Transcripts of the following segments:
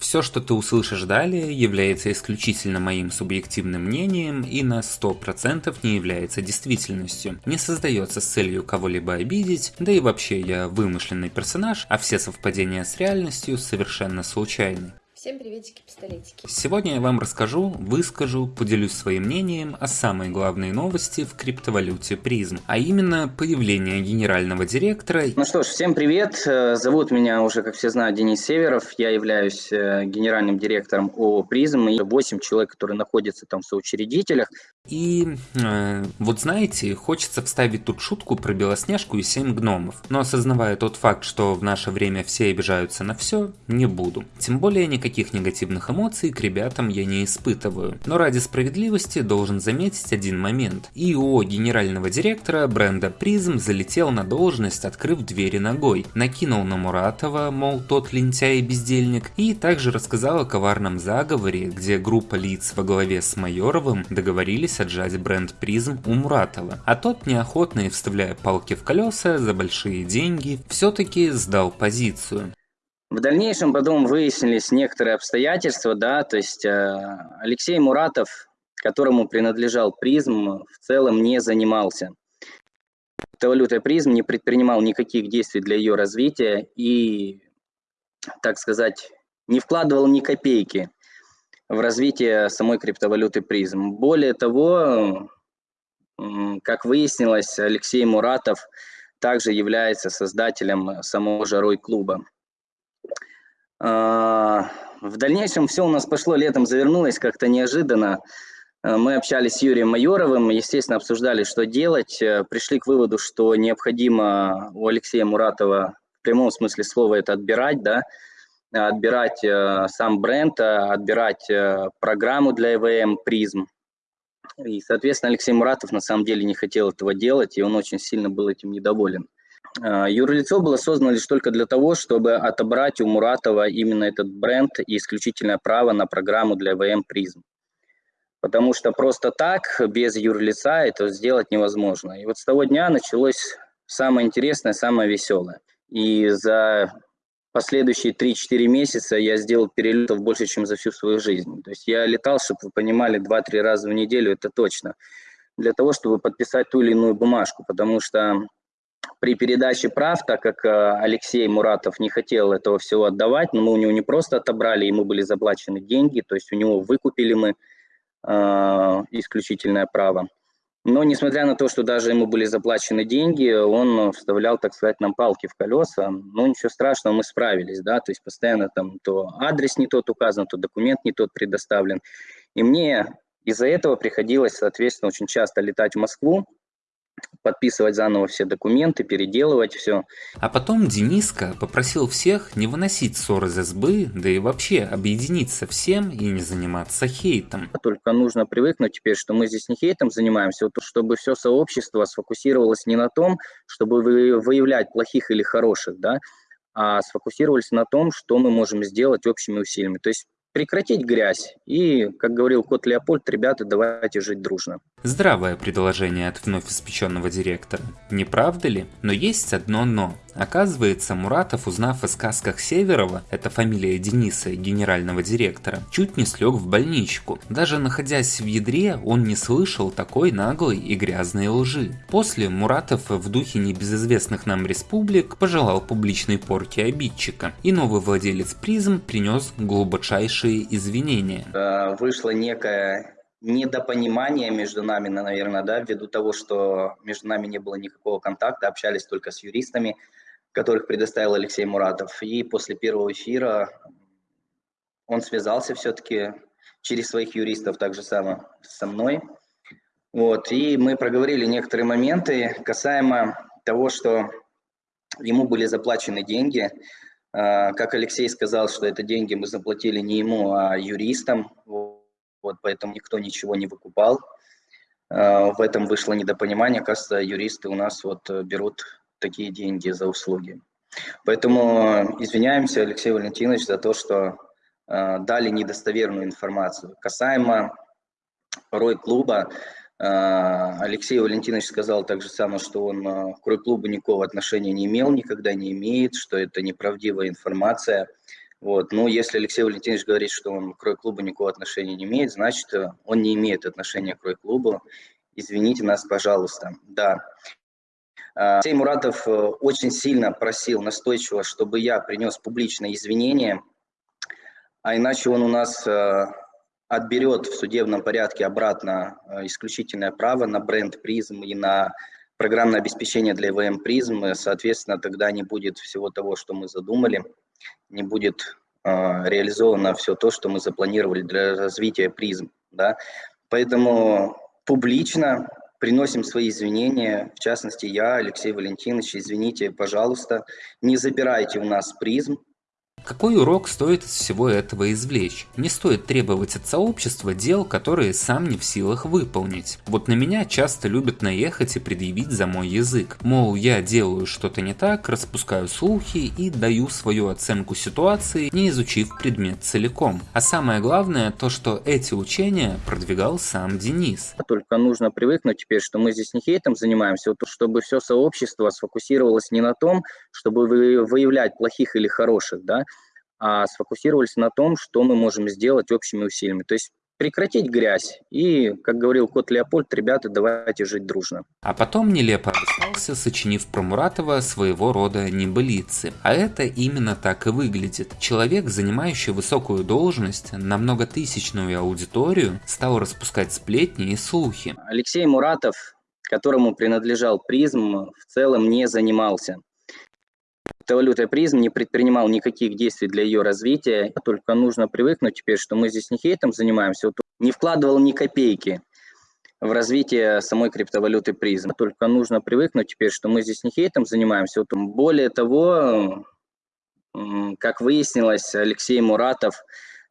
Все, что ты услышишь далее, является исключительно моим субъективным мнением и на 100% не является действительностью. Не создается с целью кого-либо обидеть, да и вообще я вымышленный персонаж, а все совпадения с реальностью совершенно случайны. Всем приветики-пистолетики. Сегодня я вам расскажу, выскажу, поделюсь своим мнением о самой главной новости в криптовалюте призм, а именно появление генерального директора. Ну что ж, всем привет. Э, зовут меня уже, как все знают, Денис Северов. Я являюсь э, генеральным директором ООО «Призм» и 8 человек, которые находятся там в соучредителях. И э, вот знаете, хочется вставить тут шутку про Белоснежку и 7 гномов, но осознавая тот факт, что в наше время все обижаются на все, не буду. Тем более никаких негативных эмоций к ребятам я не испытываю. Но ради справедливости должен заметить один момент. ИО генерального директора бренда Призм залетел на должность, открыв двери ногой, накинул на Муратова, мол тот лентяй и бездельник, и также рассказал о коварном заговоре, где группа лиц во главе с Майоровым договорились отжать бренд призм у Муратова, а тот неохотно и вставляя палки в колеса за большие деньги, все-таки сдал позицию. В дальнейшем потом выяснились некоторые обстоятельства, да, то есть э, Алексей Муратов, которому принадлежал призм, в целом не занимался криптовалютой призм, не предпринимал никаких действий для ее развития и, так сказать, не вкладывал ни копейки в развитие самой криптовалюты призм. Более того, как выяснилось, Алексей Муратов также является создателем самого Жарой клуба. А, в дальнейшем все у нас пошло летом, завернулось как-то неожиданно. А, мы общались с Юрием Майоровым, естественно, обсуждали, что делать. Э, пришли к выводу, что необходимо у Алексея Муратова в прямом смысле слова это отбирать, да, отбирать э, сам бренд, э, отбирать э, программу для EVM призм. И, соответственно, Алексей Муратов на самом деле не хотел этого делать, и он очень сильно был этим недоволен. Юрлицо было создано лишь только для того, чтобы отобрать у Муратова именно этот бренд и исключительное право на программу для EVM призм. Потому что просто так, без юрлица, это сделать невозможно. И вот с того дня началось самое интересное, самое веселое. И за последующие 3-4 месяца я сделал перелетов больше, чем за всю свою жизнь. То есть я летал, чтобы вы понимали, 2-3 раза в неделю, это точно, для того, чтобы подписать ту или иную бумажку, потому что при передаче прав, так как э, Алексей Муратов не хотел этого всего отдавать, но мы у него не просто отобрали, ему были заплачены деньги, то есть у него выкупили мы э, исключительное право. Но несмотря на то, что даже ему были заплачены деньги, он вставлял, так сказать, нам палки в колеса. Ну, ничего страшного, мы справились, да, то есть постоянно там то адрес не тот указан, то документ не тот предоставлен. И мне из-за этого приходилось, соответственно, очень часто летать в Москву, подписывать заново все документы, переделывать все. А потом Дениска попросил всех не выносить ссоры из СБ, да и вообще объединиться всем и не заниматься хейтом. Только нужно привыкнуть теперь, что мы здесь не хейтом занимаемся, вот, чтобы все сообщество сфокусировалось не на том, чтобы выявлять плохих или хороших, да, а сфокусировались на том, что мы можем сделать общими усилиями. То есть прекратить грязь. И, как говорил кот Леопольд, ребята, давайте жить дружно. Здравое предложение от вновь испеченного директора. Не правда ли? Но есть одно но. Оказывается, Муратов, узнав о сказках Северова, это фамилия Дениса, генерального директора, чуть не слег в больничку. Даже находясь в ядре, он не слышал такой наглой и грязной лжи. После Муратов в духе небезызвестных нам республик пожелал публичной порки обидчика, и новый владелец призм принес глубочайшие извинения. Э, вышло некое недопонимание между нами, наверное, да, ввиду того, что между нами не было никакого контакта, общались только с юристами, которых предоставил Алексей Муратов. И после первого эфира он связался все-таки через своих юристов так же само со мной. Вот, и мы проговорили некоторые моменты касаемо того, что ему были заплачены деньги. А, как Алексей сказал, что это деньги мы заплатили не ему, а юристам. Вот, поэтому никто ничего не выкупал. А, в этом вышло недопонимание. Кажется, юристы у нас вот берут такие деньги за услуги. Поэтому извиняемся, Алексей Валентинович, за то, что э, дали недостоверную информацию. Касаемо Рой клуба, э, Алексей Валентинович сказал также самое, что он э, к Рой клубу никакого отношения не имел, никогда не имеет, что это неправдивая информация. Вот. Ну, если Алексей Валентинович говорит, что он к Крой-клубу никакого отношения не имеет, значит, он не имеет отношения к Крой-клубу. Извините нас, пожалуйста. Да. А, Алексей Муратов э, очень сильно просил настойчиво, чтобы я принес публичное извинение, а иначе он у нас э, отберет в судебном порядке обратно э, исключительное право на бренд призм и на программное обеспечение для ИВМ призм. Соответственно, тогда не будет всего того, что мы задумали, не будет реализовано все то, что мы запланировали для развития призм. Да? Поэтому публично приносим свои извинения, в частности, я, Алексей Валентинович, извините, пожалуйста, не забирайте у нас призм, какой урок стоит из всего этого извлечь? Не стоит требовать от сообщества дел, которые сам не в силах выполнить. Вот на меня часто любят наехать и предъявить за мой язык. Мол, я делаю что-то не так, распускаю слухи и даю свою оценку ситуации, не изучив предмет целиком. А самое главное, то что эти учения продвигал сам Денис. Только нужно привыкнуть теперь, что мы здесь не хейтом занимаемся, вот, чтобы все сообщество сфокусировалось не на том, чтобы выявлять плохих или хороших, да, а сфокусировались на том, что мы можем сделать общими усилиями. То есть прекратить грязь и, как говорил кот Леопольд, ребята, давайте жить дружно. А потом нелепо обосрался, сочинив про Муратова своего рода небылицы. А это именно так и выглядит. Человек, занимающий высокую должность на многотысячную аудиторию, стал распускать сплетни и слухи. Алексей Муратов, которому принадлежал призм, в целом не занимался Криптовалюта призм не предпринимал никаких действий для ее развития, только нужно привыкнуть теперь, что мы здесь не хейтом занимаемся, вот не вкладывал ни копейки в развитие самой криптовалюты призм. Только нужно привыкнуть теперь, что мы здесь не хейтом занимаемся. Вот более того, как выяснилось, Алексей Муратов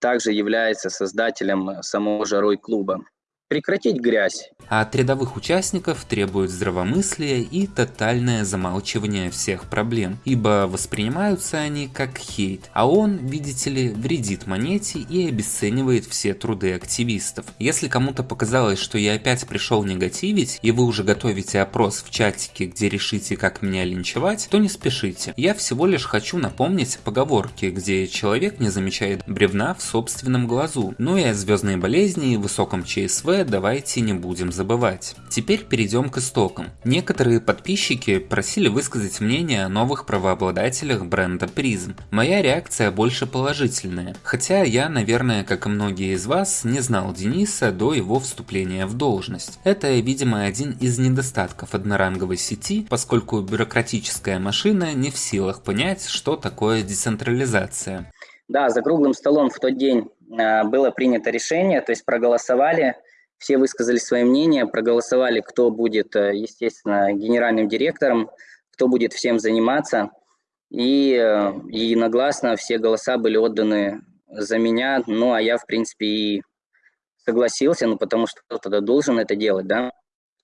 также является создателем самого Жарой клуба прекратить грязь. А от рядовых участников требуют здравомыслия и тотальное замалчивание всех проблем, ибо воспринимаются они как хейт, а он, видите ли, вредит монете и обесценивает все труды активистов. Если кому-то показалось, что я опять пришел негативить, и вы уже готовите опрос в чатике, где решите, как меня линчевать, то не спешите. Я всего лишь хочу напомнить поговорки, где человек не замечает бревна в собственном глазу, ну и о звездной болезни и высоком ЧСВ давайте не будем забывать. Теперь перейдем к истокам. Некоторые подписчики просили высказать мнение о новых правообладателях бренда Prism. Моя реакция больше положительная, хотя я, наверное, как и многие из вас, не знал Дениса до его вступления в должность. Это, видимо, один из недостатков одноранговой сети, поскольку бюрократическая машина не в силах понять, что такое децентрализация. Да, за круглым столом в тот день а, было принято решение, то есть проголосовали все высказали свои мнения, проголосовали, кто будет, э, естественно, генеральным директором, кто будет всем заниматься. И э, единогласно все голоса были отданы за меня, ну а я, в принципе, и согласился, ну потому что кто-то должен это делать, да.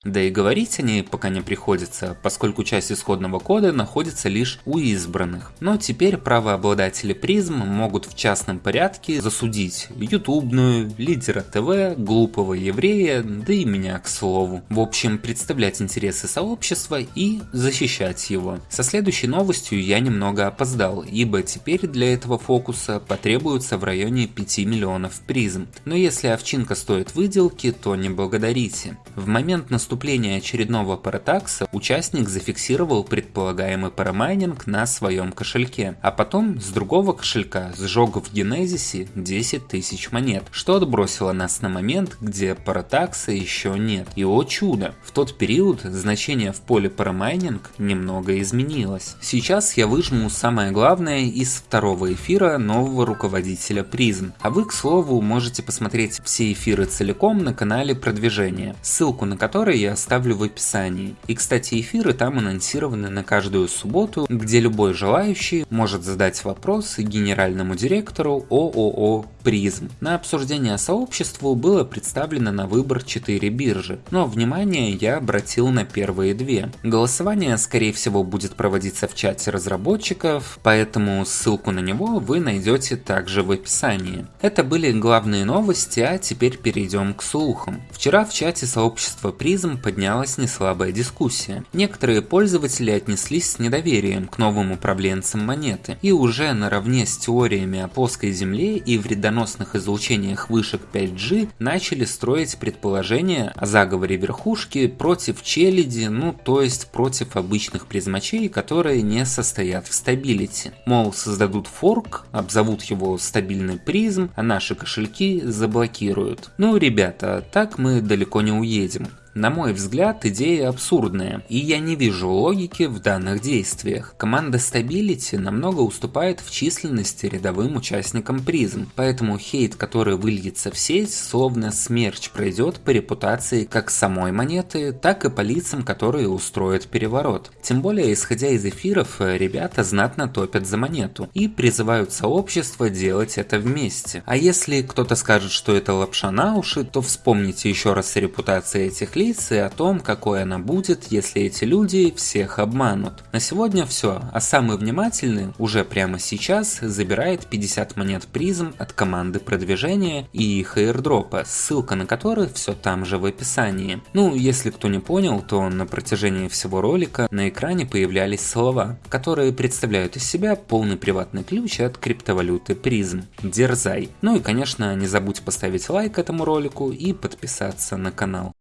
Да и говорить о ней пока не приходится, поскольку часть исходного кода находится лишь у избранных. Но теперь правообладатели призм могут в частном порядке засудить ютубную, лидера ТВ, глупого еврея, да и меня к слову. В общем, представлять интересы сообщества и защищать его. Со следующей новостью я немного опоздал, ибо теперь для этого фокуса потребуется в районе 5 миллионов призм. Но если овчинка стоит выделки, то не благодарите. В момент наступления наступления очередного паратакса участник зафиксировал предполагаемый парамайнинг на своем кошельке, а потом с другого кошелька сжег в Генезисе 10 тысяч монет, что отбросило нас на момент, где паратакса еще нет. И о чудо, в тот период значение в поле парамайнинг немного изменилось. Сейчас я выжму самое главное из второго эфира нового руководителя призм, а вы, к слову, можете посмотреть все эфиры целиком на канале продвижения, ссылку на который я оставлю в описании. И кстати эфиры там анонсированы на каждую субботу, где любой желающий может задать вопросы генеральному директору ООО призм. На обсуждение сообществу было представлено на выбор 4 биржи, но внимание я обратил на первые две. Голосование скорее всего будет проводиться в чате разработчиков, поэтому ссылку на него вы найдете также в описании. Это были главные новости, а теперь перейдем к слухам. Вчера в чате сообщества призм поднялась неслабая дискуссия. Некоторые пользователи отнеслись с недоверием к новым управленцам монеты и уже наравне с теориями о плоской земле и вредоносных излучениях вышек 5G начали строить предположения о заговоре верхушки против челяди, ну то есть против обычных призмачей, которые не состоят в Stability. Мол, создадут форк, обзовут его стабильный Prizm, а наши кошельки заблокируют. Ну, ребята, так мы далеко не уедем. На мой взгляд, идея абсурдная, и я не вижу логики в данных действиях. Команда Stability намного уступает в численности рядовым участникам Prizm, поэтому хейт, который выльется в сеть, словно смерч пройдет по репутации как самой монеты, так и по лицам, которые устроят переворот. Тем более, исходя из эфиров, ребята знатно топят за монету и призывают сообщество делать это вместе. А если кто-то скажет, что это лапша на уши, то вспомните еще раз репутации этих и о том, какой она будет, если эти люди всех обманут. На сегодня все, а самый внимательный уже прямо сейчас забирает 50 монет призм от команды продвижения и их airdropа, ссылка на который все там же в описании. Ну, если кто не понял, то на протяжении всего ролика на экране появлялись слова, которые представляют из себя полный приватный ключ от криптовалюты призм. Дерзай. Ну и конечно не забудь поставить лайк этому ролику и подписаться на канал.